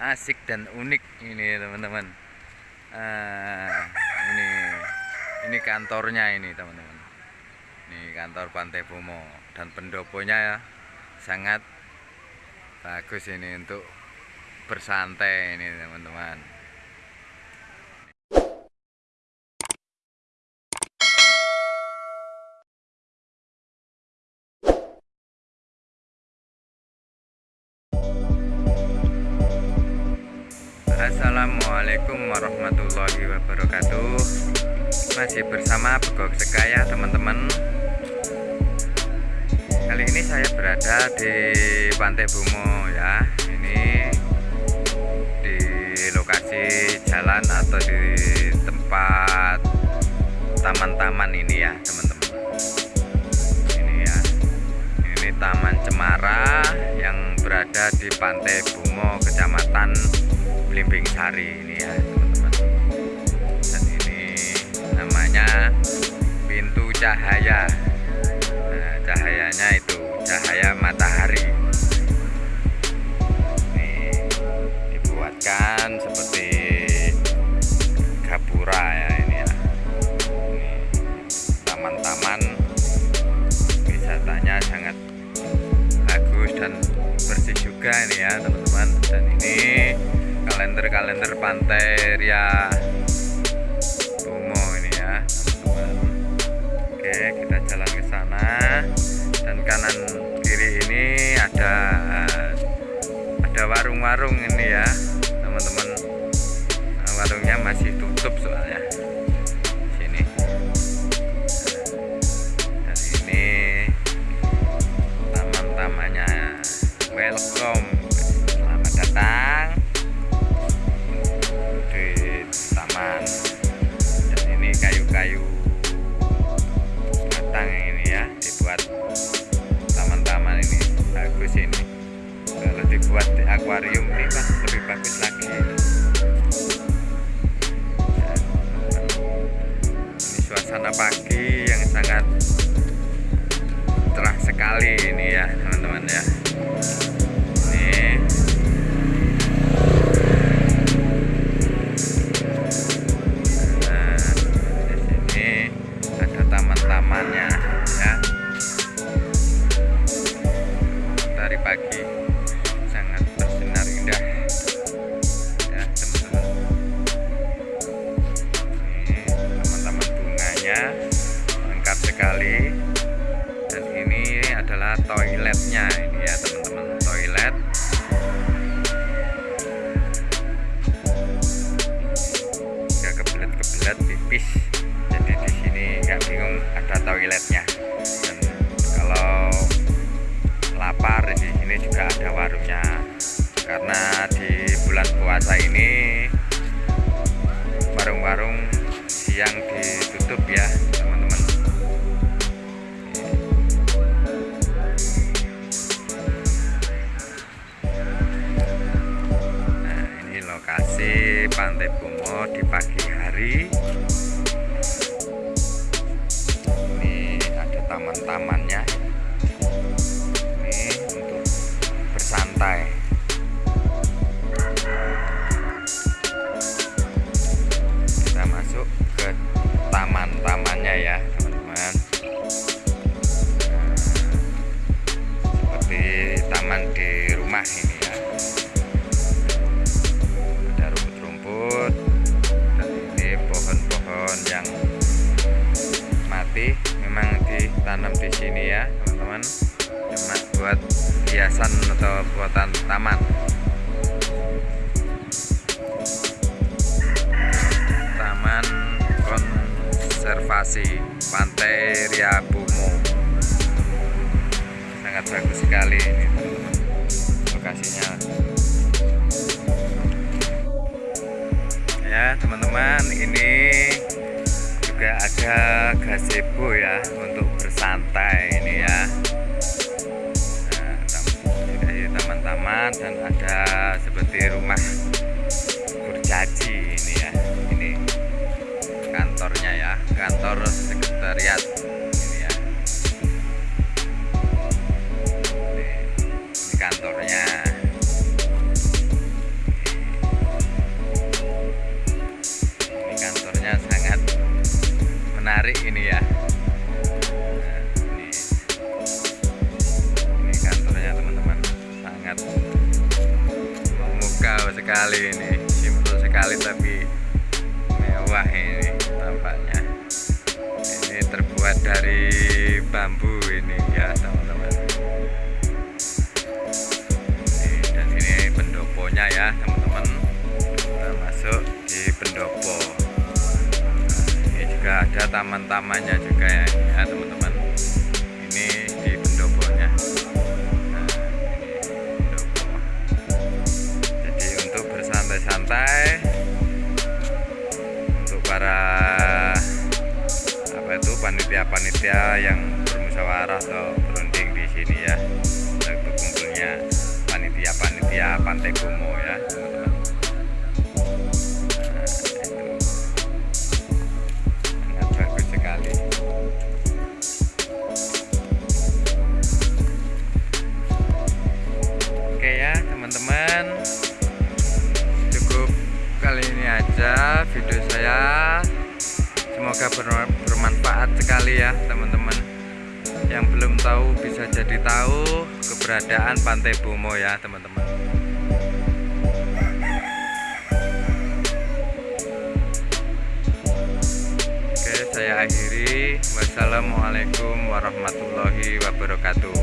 asik dan unik ini teman-teman. Ah, ini ini kantornya ini teman-teman. Ini kantor Pantai Bomo dan pendoponya ya sangat bagus ini untuk bersantai ini teman-teman Assalamualaikum warahmatullahi wabarakatuh. Masih bersama Begok Sekaya teman-teman. Kali ini saya berada di Pantai Bumo ya. Ini di lokasi jalan atau di tempat taman-taman ini ya teman-teman. Ini ya. Ini Taman Cemara yang berada di Pantai Bumo Kecamatan Blimbing Sari ini ya teman-teman. Dan ini namanya pintu cahaya. Nah, cahayanya itu cahaya matahari. Ini dibuatkan seperti gapura ya kalender-kalender pantai Ria Bomo ini ya teman-teman oke kita jalan ke sana. Dan kanan kiri ini ada ada warung-warung ini ya teman-teman. Nah, warungnya masih tutup soalnya dibuat di akuarium ini kan lebih bagus lagi. Ini suasana pagi yang sangat cerah sekali ini ya teman-teman ya sekali. Dan ini adalah toiletnya. Ini ya, teman-teman. Toilet. Nggak kebelet kebelet pipis. Jadi di sini nggak bingung ada toiletnya. Dan kalau lapar di sini juga ada warungnya. Karena di bulan puasa ini warung-warung siang ditutup ya Pantai Bumo di pagi hari. Ini ada taman-tamannya. Ini untuk bersantai. Kita masuk ke taman-tamannya ya, teman-teman. Nah, seperti taman di rumah ini ya di sini ya teman-teman. Cuma buat hiasan atau buatan taman. Taman Konservasi Pantai Ria Bumo sangat bagus sekali ini. Lokasinya. Ya teman-teman ini ada gazebo ya untuk bersantai ini ya. Nah, tam- jadi taman-taman dan ada seperti rumah kurcaci ini ya ini kantornya ya menarik ini ya. Nah, ini. Ini kantornya teman-teman. Sangat memukau sekali ini. Simpel sekali tapi mewah ini tampaknya. Ini terbuat dari bambu ini ya teman-teman. Dan ini pendoponya ya teman-teman taman-tamannya juga ya, ya teman-teman. Ini di pendoponya nah jadi untuk bersantai-santai untuk para apa itu panitia-panitia yang bermusyawarah atau berunding di sini ya. Untuk kumpulnya panitia-panitia Pantai Kumo semoga ber- bermanfaat sekali ya teman-teman. Yang belum tahu bisa jadi tahu keberadaan Pantai Bumo ya teman-teman. Oke saya akhiri. Wassalamualaikum warahmatullahi wabarakatuh